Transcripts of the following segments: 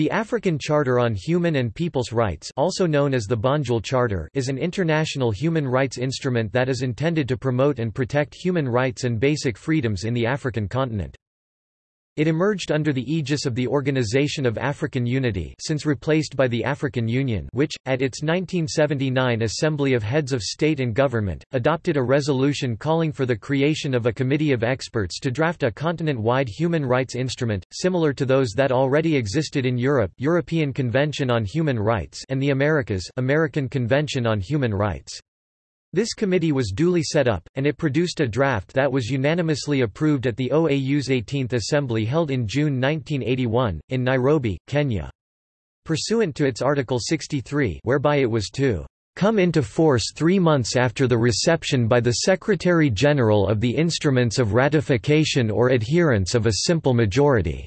The African Charter on Human and People's Rights also known as the Banjul Charter is an international human rights instrument that is intended to promote and protect human rights and basic freedoms in the African continent. It emerged under the aegis of the Organization of African Unity since replaced by the African Union which, at its 1979 Assembly of Heads of State and Government, adopted a resolution calling for the creation of a committee of experts to draft a continent-wide human rights instrument, similar to those that already existed in Europe European Convention on Human Rights and the Americas American Convention on Human Rights. This committee was duly set up, and it produced a draft that was unanimously approved at the OAU's 18th Assembly held in June 1981, in Nairobi, Kenya. Pursuant to its Article 63 whereby it was to come into force three months after the reception by the Secretary-General of the instruments of ratification or adherence of a simple majority.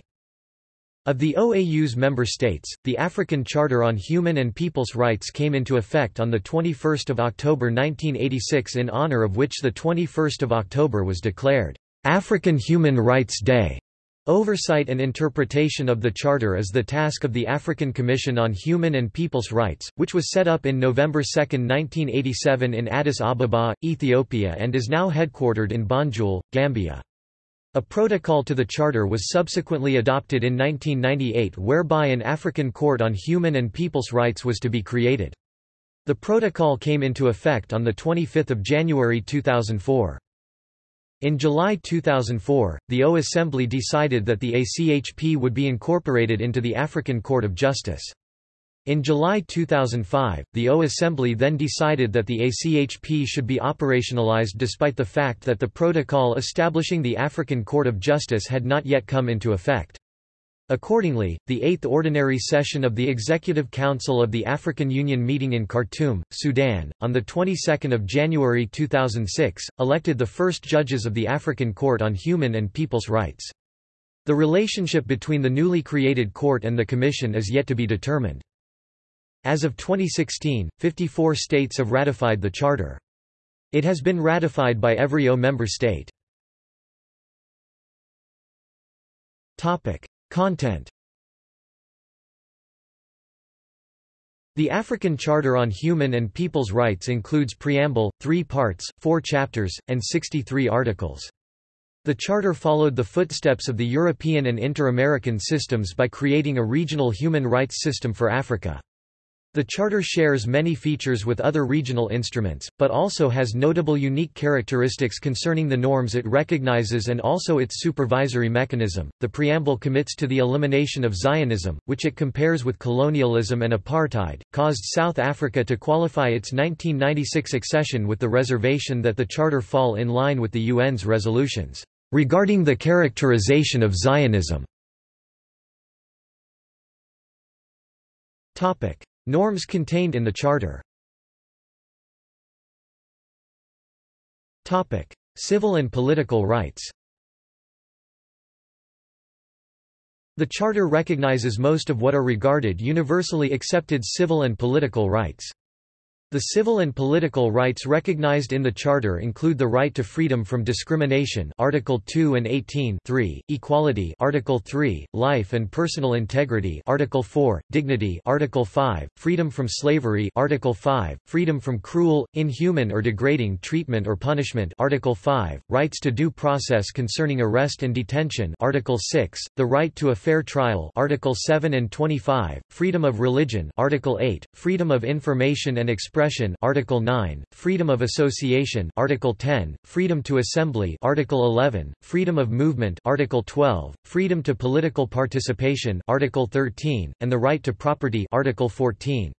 Of the OAU's member states, the African Charter on Human and People's Rights came into effect on 21 October 1986 in honor of which 21 October was declared, "'African Human Rights Day'. Oversight and interpretation of the Charter is the task of the African Commission on Human and People's Rights, which was set up in November 2, 1987 in Addis Ababa, Ethiopia and is now headquartered in Banjul, Gambia. A protocol to the Charter was subsequently adopted in 1998 whereby an African Court on Human and People's Rights was to be created. The protocol came into effect on 25 January 2004. In July 2004, the O Assembly decided that the ACHP would be incorporated into the African Court of Justice. In July 2005, the O Assembly then decided that the ACHP should be operationalized despite the fact that the protocol establishing the African Court of Justice had not yet come into effect. Accordingly, the Eighth Ordinary Session of the Executive Council of the African Union meeting in Khartoum, Sudan, on the 22nd of January 2006, elected the first judges of the African Court on Human and People's Rights. The relationship between the newly created court and the Commission is yet to be determined. As of 2016, 54 states have ratified the Charter. It has been ratified by every O member state. Content The African Charter on Human and People's Rights includes preamble, three parts, four chapters, and 63 articles. The Charter followed the footsteps of the European and inter-American systems by creating a regional human rights system for Africa. The Charter shares many features with other regional instruments, but also has notable unique characteristics concerning the norms it recognizes and also its supervisory mechanism. The preamble commits to the elimination of Zionism, which it compares with colonialism and apartheid, caused South Africa to qualify its 1996 accession with the reservation that the Charter fall in line with the UN's resolutions regarding the characterization of Zionism. Topic: Norms contained in the Charter Topic. Civil and political rights The Charter recognizes most of what are regarded universally accepted civil and political rights. The civil and political rights recognized in the Charter include the right to freedom from discrimination Article 2 and 18 3, equality Article 3, life and personal integrity Article 4, dignity Article 5, freedom from slavery Article 5, freedom from cruel, inhuman or degrading treatment or punishment Article 5, rights to due process concerning arrest and detention Article 6, the right to a fair trial Article 7 and 25, freedom of religion Article 8, freedom of information and expression expression Article 9, freedom of association Article 10, freedom to assembly Article 11, freedom of movement Article 12, freedom to political participation Article 13, and the right to property Article 14.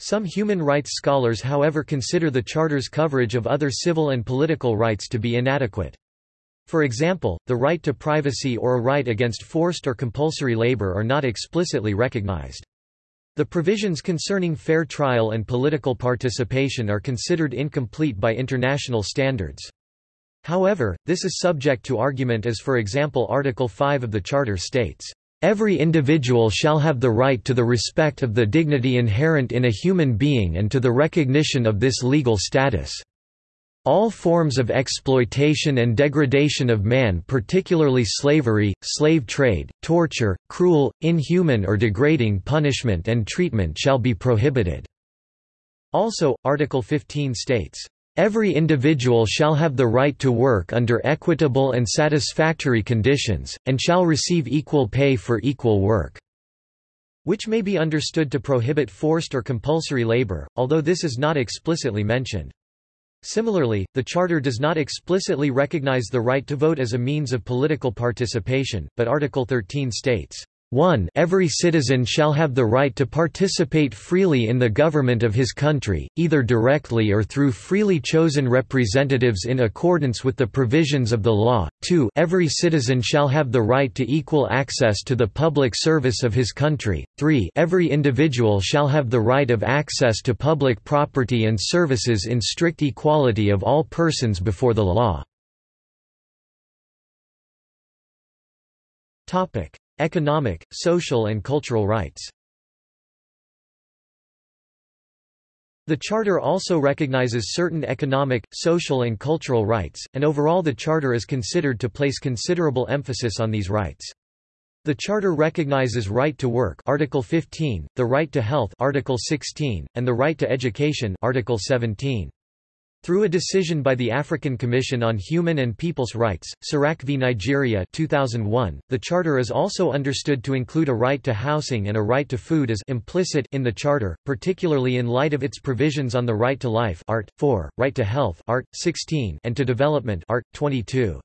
Some human rights scholars however consider the Charter's coverage of other civil and political rights to be inadequate. For example, the right to privacy or a right against forced or compulsory labor are not explicitly recognized. The provisions concerning fair trial and political participation are considered incomplete by international standards. However, this is subject to argument as for example Article 5 of the Charter states, "...every individual shall have the right to the respect of the dignity inherent in a human being and to the recognition of this legal status." All forms of exploitation and degradation of man particularly slavery, slave trade, torture, cruel, inhuman or degrading punishment and treatment shall be prohibited." Also, Article 15 states, Every individual shall have the right to work under equitable and satisfactory conditions, and shall receive equal pay for equal work." which may be understood to prohibit forced or compulsory labor, although this is not explicitly mentioned. Similarly, the Charter does not explicitly recognize the right to vote as a means of political participation, but Article 13 states, 1 Every citizen shall have the right to participate freely in the government of his country, either directly or through freely chosen representatives in accordance with the provisions of the law. 2 Every citizen shall have the right to equal access to the public service of his country. 3 Every individual shall have the right of access to public property and services in strict equality of all persons before the law. Topic Economic, social and cultural rights The Charter also recognizes certain economic, social and cultural rights, and overall the Charter is considered to place considerable emphasis on these rights. The Charter recognizes right to work Article 15, the right to health Article 16, and the right to education Article 17. Through a decision by the African Commission on Human and People's Rights, SERAC v Nigeria 2001, the Charter is also understood to include a right to housing and a right to food as implicit in the Charter, particularly in light of its provisions on the right to life Art. 4, right to health Art. 16, and to development Art. 22.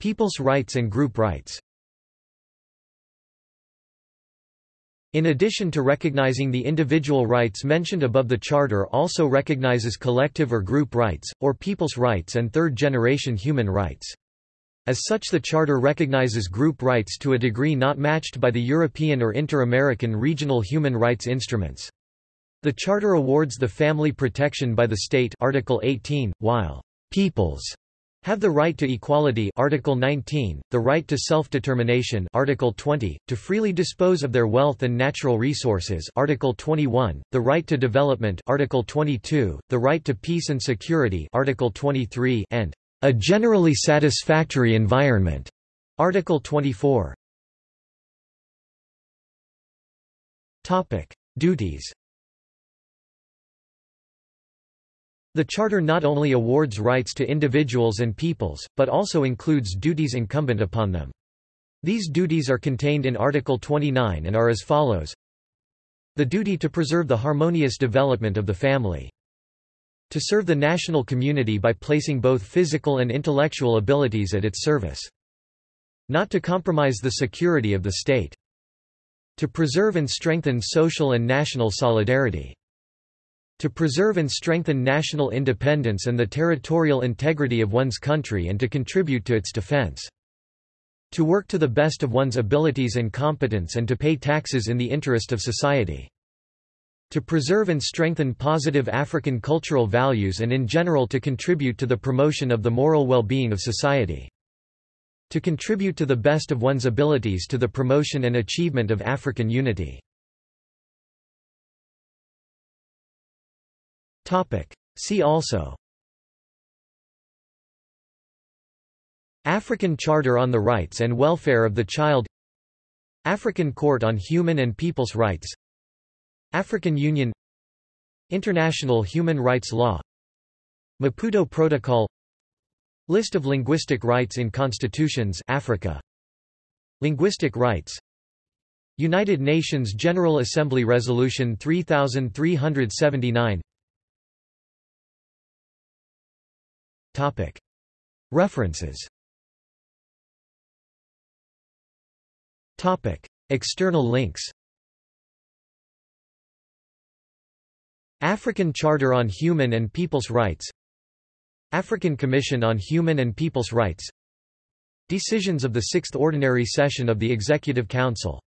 People's rights and group rights In addition to recognizing the individual rights mentioned above the Charter also recognizes collective or group rights, or people's rights and third-generation human rights. As such the Charter recognizes group rights to a degree not matched by the European or inter-American regional human rights instruments. The Charter awards the family protection by the state Article 18, while «peoples» have the right to equality Article 19, the right to self-determination Article 20, to freely dispose of their wealth and natural resources Article 21, the right to development Article 22, the right to peace and security Article 23 and a generally satisfactory environment Article 24. Topic: Duties The Charter not only awards rights to individuals and peoples, but also includes duties incumbent upon them. These duties are contained in Article 29 and are as follows The duty to preserve the harmonious development of the family. To serve the national community by placing both physical and intellectual abilities at its service. Not to compromise the security of the state. To preserve and strengthen social and national solidarity to preserve and strengthen national independence and the territorial integrity of one's country and to contribute to its defense. To work to the best of one's abilities and competence and to pay taxes in the interest of society. To preserve and strengthen positive African cultural values and in general to contribute to the promotion of the moral well-being of society. To contribute to the best of one's abilities to the promotion and achievement of African unity. See also. African Charter on the Rights and Welfare of the Child. African Court on Human and People's Rights. African Union. International Human Rights Law. Maputo Protocol. List of linguistic rights in constitutions Africa. Linguistic rights. United Nations General Assembly Resolution 3379 References. External links. African Charter on Human and People's Rights. African Commission on Human and People's Rights. Decisions of the Sixth Ordinary Session of the Executive Council